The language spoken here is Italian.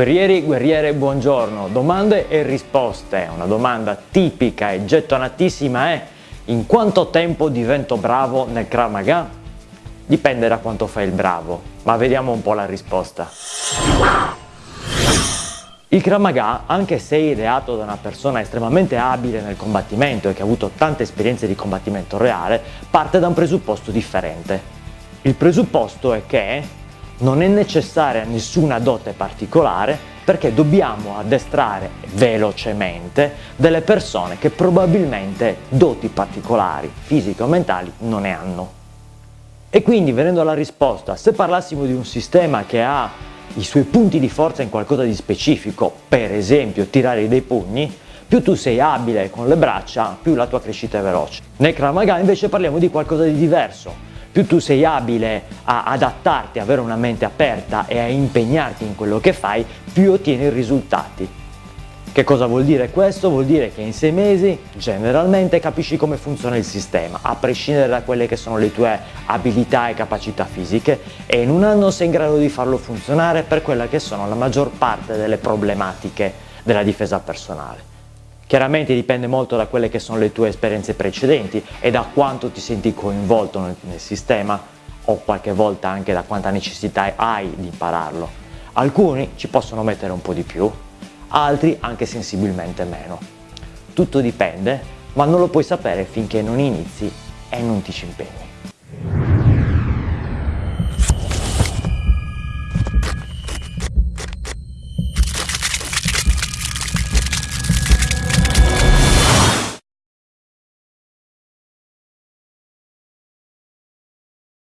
Guerrieri, guerriere, buongiorno. Domande e risposte. Una domanda tipica e gettonatissima è in quanto tempo divento bravo nel Krav Maga? Dipende da quanto fai il bravo, ma vediamo un po' la risposta. Il Krav Maga, anche se ideato da una persona estremamente abile nel combattimento e che ha avuto tante esperienze di combattimento reale, parte da un presupposto differente. Il presupposto è che non è necessaria nessuna dote particolare perché dobbiamo addestrare velocemente delle persone che probabilmente doti particolari, fisiche o mentali, non ne hanno. E quindi venendo alla risposta, se parlassimo di un sistema che ha i suoi punti di forza in qualcosa di specifico, per esempio tirare dei pugni, più tu sei abile con le braccia, più la tua crescita è veloce. Nel Krav Maga invece parliamo di qualcosa di diverso, più tu sei abile a adattarti, avere una mente aperta e a impegnarti in quello che fai, più ottieni risultati. Che cosa vuol dire questo? Vuol dire che in sei mesi generalmente capisci come funziona il sistema, a prescindere da quelle che sono le tue abilità e capacità fisiche e in un anno sei in grado di farlo funzionare per quella che sono la maggior parte delle problematiche della difesa personale. Chiaramente dipende molto da quelle che sono le tue esperienze precedenti e da quanto ti senti coinvolto nel, nel sistema o qualche volta anche da quanta necessità hai di impararlo. Alcuni ci possono mettere un po' di più, altri anche sensibilmente meno. Tutto dipende, ma non lo puoi sapere finché non inizi e non ti ci impegni.